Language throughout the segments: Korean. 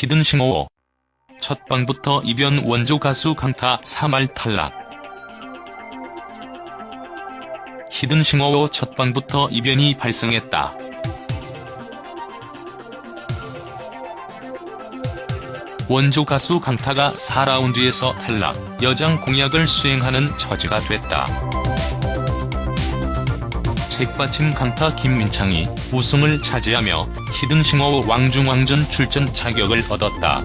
히든 싱어 첫 방부터 이변 원조 가수 강타 3할 탈락 히든 싱어의 첫 방부터 이변이 발생했다. 원조 가수 강타가 4라운드에서 탈락, 여장 공약을 수행하는 처지가 됐다. 책받침 강타 김민창이 우승을 차지하며 히든싱어 왕중왕전 출전 자격을 얻었다.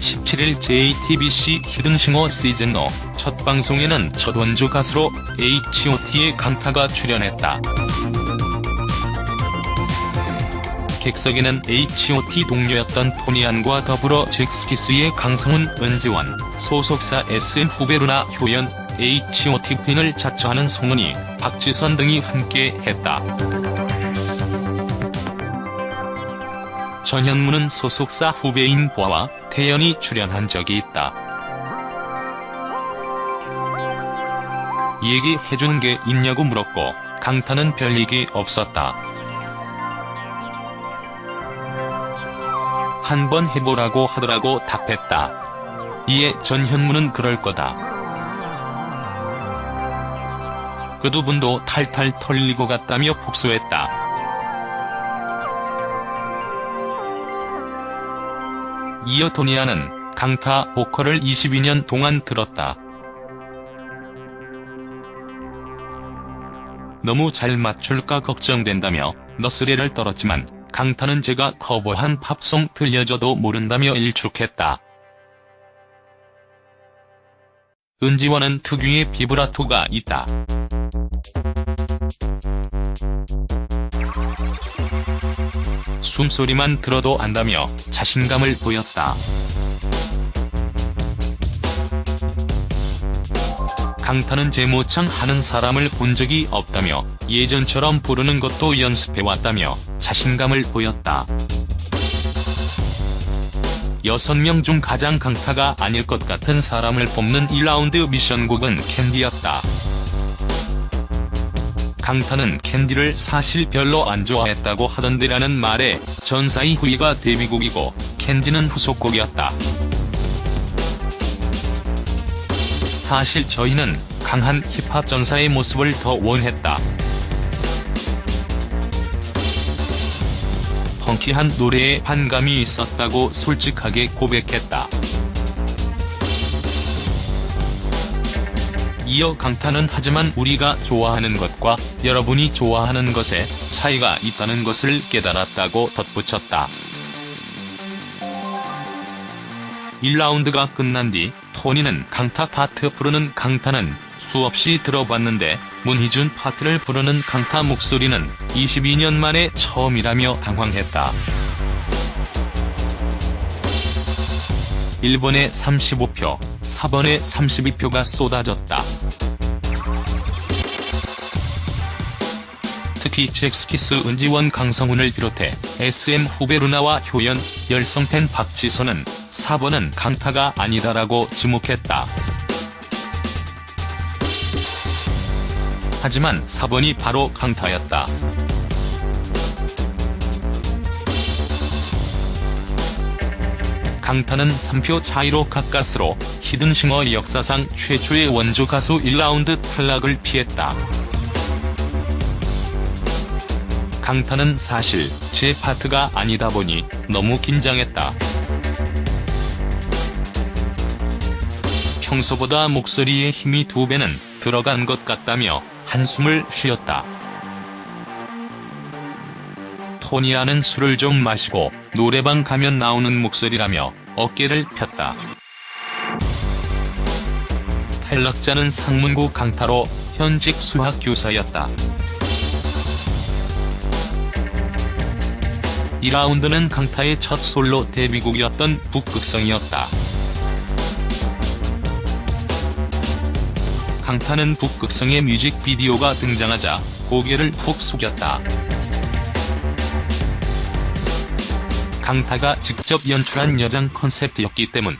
17일 JTBC 히든싱어 시즌5 첫 방송에는 첫 원조 가수로 H.O.T의 강타가 출연했다. 객석에는 H.O.T 동료였던 토니안과 더불어 잭스키스의 강성훈, 은지원, 소속사 SM 후배루나 효연, H.O.T 팬을 자처하는 송은이, 박지선 등이 함께 했다. 전현무는 소속사 후배인 보아와 태연이 출연한 적이 있다. 얘기해주는 게 있냐고 물었고 강타는 별 얘기 없었다. 한번 해보라고 하더라고 답했다. 이에 전현무는 그럴 거다. 그 두 분도 탈탈 털리고 갔다며 복수했다. 이어 토니아는 강타 보컬을 22년 동안 들었다. 너무 잘 맞출까 걱정된다며 너스레를 떨었지만 강타는 제가 커버한 팝송 들려줘도 모른다며 일축했다. 은지원은 특유의 비브라토가 있다. 숨소리만 들어도 안다며 자신감을 보였다. 강타는 제 모창 하는 사람을 본 적이 없다며 예전처럼 부르는 것도 연습해왔다며 자신감을 보였다. 6명 중 가장 강타가 아닐 것 같은 사람을 뽑는 1라운드 미션곡은 캔디였다. 강타는 캔디를 사실 별로 안 좋아했다고 하던데라는 말에 전사의 후이가 데뷔곡이고 캔디는 후속곡이었다. 사실 저희는 강한 힙합 전사의 모습을 더 원했다. 펑키한 노래에 반감이 있었다고 솔직하게 고백했다. 이어 강타는 하지만 우리가 좋아하는 것과 여러분이 좋아하는 것에 차이가 있다는 것을 깨달았다고 덧붙였다. 1라운드가 끝난 뒤 토니는 강타 파트 부르는 강타는 수없이 들어봤는데 문희준 파트를 부르는 강타 목소리는 22년 만에 처음이라며 당황했다. 1번에 35표, 4번에 32표가 쏟아졌다. 특히 잭스키스 은지원 강성훈을 비롯해 SM 후배 루나와 효연, 열성팬 박지선은 4번은 강타가 아니다라고 지목했다. 하지만 4번이 바로 강타였다. 강타는 3표 차이로 가까스로 히든싱어 역사상 최초의 원조 가수 1라운드 탈락을 피했다. 강타는 사실 제 파트가 아니다 보니 너무 긴장했다. 평소보다 목소리에 힘이 두 배는 들어간 것 같다며 한숨을 쉬었다. 토니아는 술을 좀 마시고 노래방 가면 나오는 목소리라며 어깨를 폈다. 탈락자는 상문고 강타로 현직 수학교사였다. 2라운드는 강타의 첫 솔로 데뷔곡이었던 북극성이었다. 강타는 북극성의 뮤직비디오가 등장하자 고개를 푹 숙였다. 강타가 직접 연출한 여장 컨셉트였기 때문.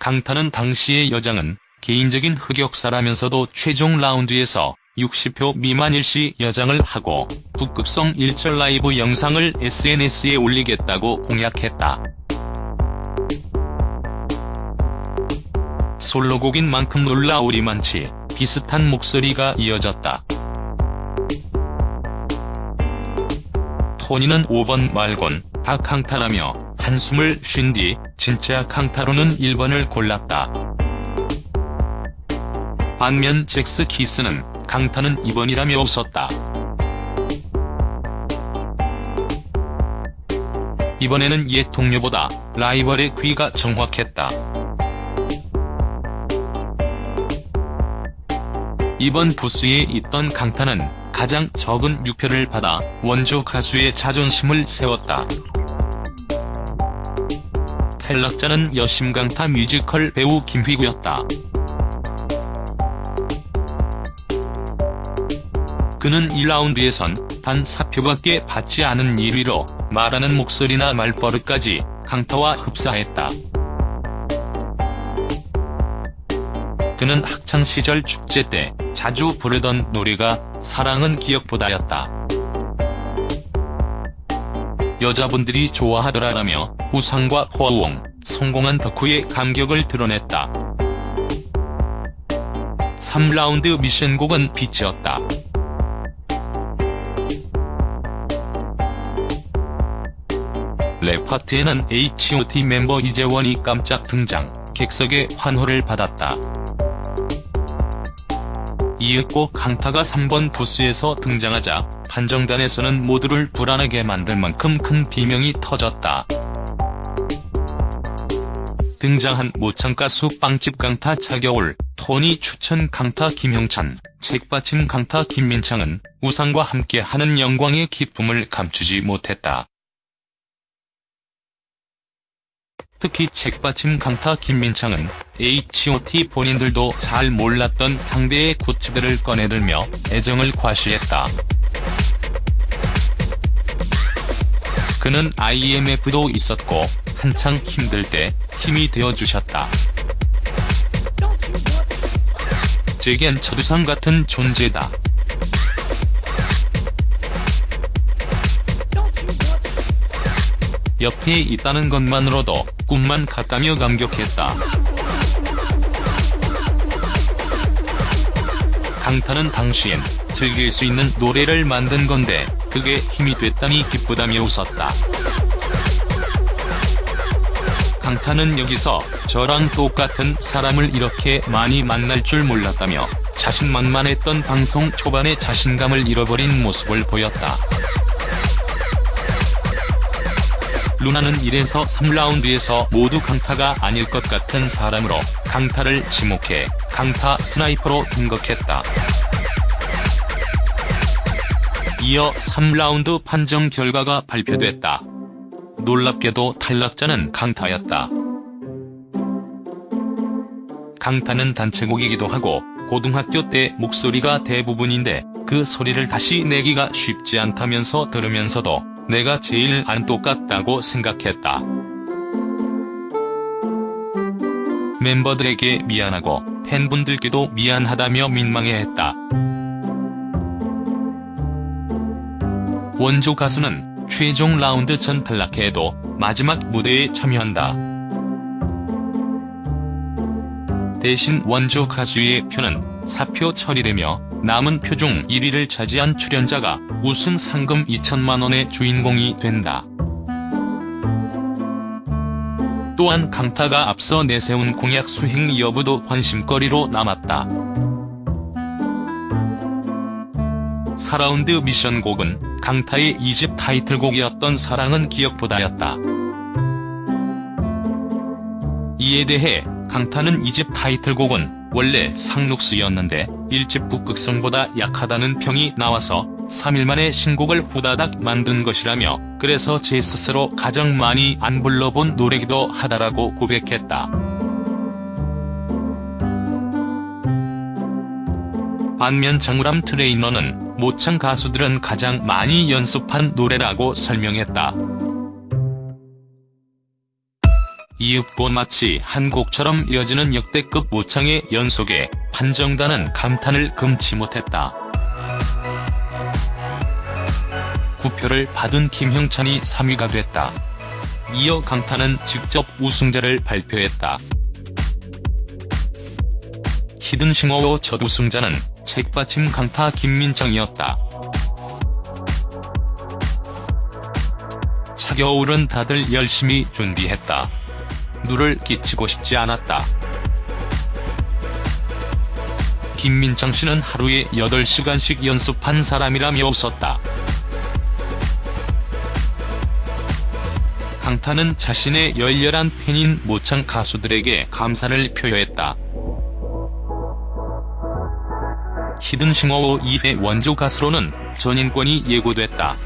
강타는 당시의 여장은 개인적인 흑역사라면서도 최종 라운드에서 60표 미만 일 시 여장을 하고 북극성 일절 라이브 영상을 SNS에 올리겠다고 공약했다. 솔로곡인 만큼 놀라우리 많지 비슷한 목소리가 이어졌다. 토니는 5번 말곤 다 강타라며 한숨을 쉰 뒤 진짜 강타로는 1번을 골랐다. 반면 잭스 키스는 강타는 2번이라며 웃었다. 이번에는 옛 동료보다 라이벌의 귀가 정확했다. 이번 부스에 있던 강타는 가장 적은 6표를 받아 원조 가수의 자존심을 세웠다. 탈락자는 여심강타 뮤지컬 배우 김휘구였다. 그는 1라운드에선 단 4표밖에 받지 않은 1위로 말하는 목소리나 말버릇까지 강타와 흡사했다. 그는 학창시절 축제 때 자주 부르던 노래가 사랑은 기억보다였다. 여자분들이 좋아하더라라며 우상과 호응, 성공한 덕후의 감격을 드러냈다. 3라운드 미션곡은 빛이었다. 랩 파트에는 H.O.T 멤버 이재원이 깜짝 등장, 객석의 환호를 받았다. 이윽고 강타가 3번 부스에서 등장하자 판정단에서는 모두를 불안하게 만들 만큼 큰 비명이 터졌다. 등장한 모창가수 빵집 강타 차겨울, 토니 추천 강타 김형찬, 책받침 강타 김민창은 우상과 함께하는 영광의 기쁨을 감추지 못했다. 특히 책받침 강타 김민창은 H.O.T 본인들도 잘 몰랐던 당대의 구치들을 꺼내들며 애정을 과시했다. 그는 IMF도 있었고 한창 힘들 때 힘이 되어주셨다. 제겐 첫우상 같은 존재다. 옆에 있다는 것만으로도 꿈만 같다며 감격했다. 강타는 당시엔 즐길 수 있는 노래를 만든 건데 그게 힘이 됐다니 기쁘다며 웃었다. 강타는 여기서 저랑 똑같은 사람을 이렇게 많이 만날 줄 몰랐다며 자신만만했던 방송 초반의 자신감을 잃어버린 모습을 보였다. 루나는 1에서 3라운드에서 모두 강타가 아닐 것 같은 사람으로 강타를 지목해 강타 스나이퍼로 등극했다. 이어 3라운드 판정 결과가 발표됐다. 놀랍게도 탈락자는 강타였다. 강타는 단체곡이기도 하고 고등학교 때 목소리가 대부분인데 그 소리를 다시 내기가 쉽지 않다면서 들으면서도 내가 제일 안 똑같다고 생각했다. 멤버들에게 미안하고 팬분들께도 미안하다며 민망해했다. 원조 가수는 최종 라운드 전 탈락해도 마지막 무대에 참여한다. 대신 원조 가수의 표는 사표 처리되며 남은 표 중 1위를 차지한 출연자가 우승 상금 2천만원의 주인공이 된다. 또한 강타가 앞서 내세운 공약 수행 여부도 관심거리로 남았다. 4라운드 미션곡은 강타의 2집 타이틀곡이었던 사랑은 기억보다였다. 이에 대해 강타는 2집 타이틀곡은 원래 상록수였는데 1집 북극성보다 약하다는 평이 나와서 3일 만에 신곡을 후다닥 만든 것이라며 그래서 제 스스로 가장 많이 안 불러본 노래기도 하다라고 고백했다. 반면 정우람 트레이너는 모창 가수들은 가장 많이 연습한 노래라고 설명했다. 이윽고 마치 한 곡처럼 이어지는 역대급 모창의 연속에 판정단은 감탄을 금치 못했다. 구표를 받은 김형찬이 3위가 됐다. 이어 강타는 직접 우승자를 발표했다. 히든싱어워 첫 우승자는 책받침 강타 김민정이었다. 차겨울은 다들 열심히 준비했다. 누를 끼치고 싶지 않았다. 김민정 씨는 하루에 8시간씩 연습한 사람이라며 웃었다. 강타는 자신의 열렬한 팬인 모창 가수들에게 감사를 표했다. 히든싱어워 2회 원조 가수로는 전인권이 예고됐다.